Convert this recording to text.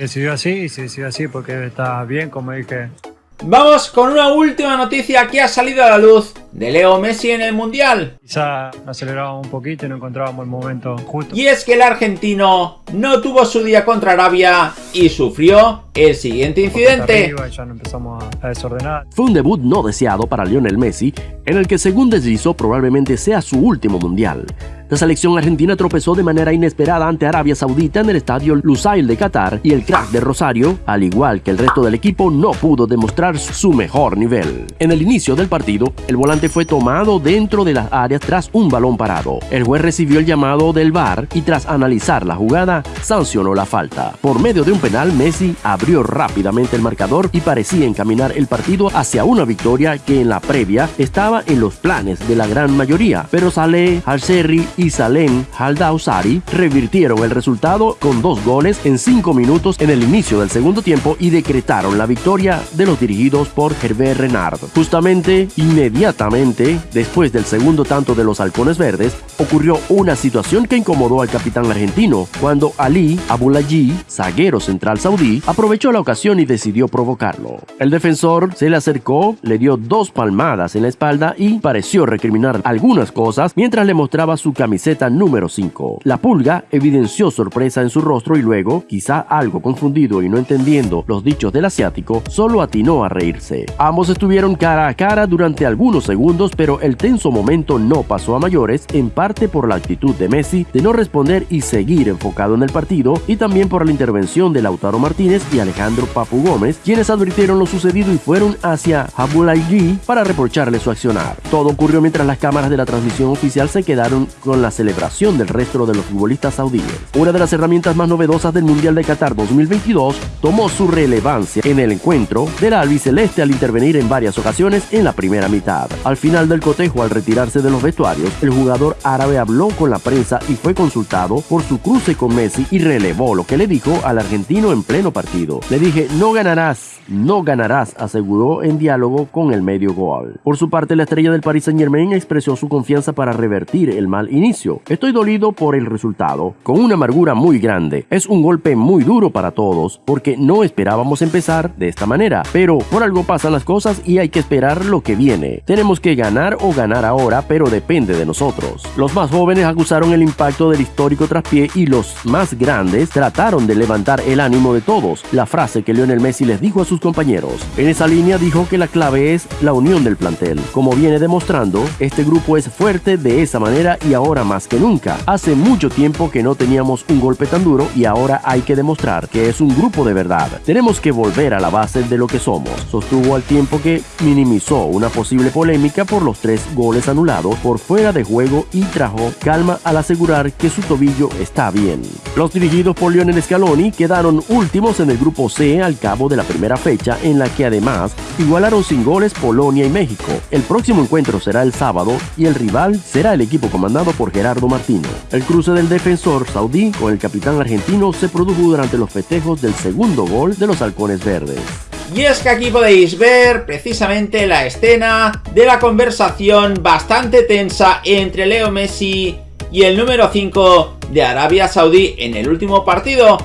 Decidió así y se decidió así porque está bien, como dije, Vamos con una última noticia que ha salido a la luz de Leo Messi en el Mundial. Quizá acelerábamos un poquito y no encontrábamos el momento justo. Y es que el argentino no tuvo su día contra Arabia y sufrió el siguiente incidente. ya no empezamos a desordenar. Fue un debut no deseado para Lionel Messi, en el que según deslizó probablemente sea su último Mundial. La selección argentina tropezó de manera inesperada ante Arabia Saudita en el estadio Lusail de Qatar y el crack de Rosario, al igual que el resto del equipo, no pudo demostrar su mejor nivel. En el inicio del partido, el volante fue tomado dentro de las áreas tras un balón parado. El juez recibió el llamado del VAR y tras analizar la jugada, sancionó la falta. Por medio de un penal, Messi abrió rápidamente el marcador y parecía encaminar el partido hacia una victoria que en la previa estaba en los planes de la gran mayoría, pero Saleh Al-Serri y Salem Haldausari revirtieron el resultado con dos goles en cinco minutos en el inicio del segundo tiempo y decretaron la victoria de los dirigidos por Hervé Renard. Justamente, inmediatamente, después del segundo tanto de los halcones verdes, ocurrió una situación que incomodó al capitán argentino, cuando Ali Abulayi, zaguero central saudí, aprovechó la ocasión y decidió provocarlo. El defensor se le acercó, le dio dos palmadas en la espalda y pareció recriminar algunas cosas mientras le mostraba su camiseta camiseta número 5. La pulga evidenció sorpresa en su rostro y luego, quizá algo confundido y no entendiendo los dichos del asiático, solo atinó a reírse. Ambos estuvieron cara a cara durante algunos segundos, pero el tenso momento no pasó a mayores, en parte por la actitud de Messi de no responder y seguir enfocado en el partido, y también por la intervención de Lautaro Martínez y Alejandro Papu Gómez, quienes advirtieron lo sucedido y fueron hacia Abulayi para reprocharle su accionar. Todo ocurrió mientras las cámaras de la transmisión oficial se quedaron con la celebración del resto de los futbolistas saudíes. Una de las herramientas más novedosas del Mundial de Qatar 2022 tomó su relevancia en el encuentro del albiceleste al intervenir en varias ocasiones en la primera mitad. Al final del cotejo, al retirarse de los vestuarios, el jugador árabe habló con la prensa y fue consultado por su cruce con Messi y relevó lo que le dijo al argentino en pleno partido. Le dije, no ganarás, no ganarás, aseguró en diálogo con el medio gol. Por su parte, la estrella del Paris Saint Germain expresó su confianza para revertir el mal inicio Estoy dolido por el resultado, con una amargura muy grande. Es un golpe muy duro para todos, porque no esperábamos empezar de esta manera. Pero por algo pasan las cosas y hay que esperar lo que viene. Tenemos que ganar o ganar ahora, pero depende de nosotros. Los más jóvenes acusaron el impacto del histórico traspié y los más grandes trataron de levantar el ánimo de todos. La frase que Lionel Messi les dijo a sus compañeros. En esa línea dijo que la clave es la unión del plantel. Como viene demostrando, este grupo es fuerte de esa manera y ahora más que nunca. Hace mucho tiempo que no teníamos un golpe tan duro y ahora hay que demostrar que es un grupo de verdad. Tenemos que volver a la base de lo que somos. Sostuvo al tiempo que minimizó una posible polémica por los tres goles anulados por fuera de juego y trajo calma al asegurar que su tobillo está bien. Los dirigidos por Lionel Scaloni quedaron últimos en el grupo C al cabo de la primera fecha en la que además igualaron sin goles Polonia y México. El próximo encuentro será el sábado y el rival será el equipo comandado por Gerardo Martino. El cruce del defensor saudí con el capitán argentino se produjo durante los festejos del segundo gol de los halcones verdes. Y es que aquí podéis ver precisamente la escena de la conversación bastante tensa entre Leo Messi y el número 5 de Arabia Saudí en el último partido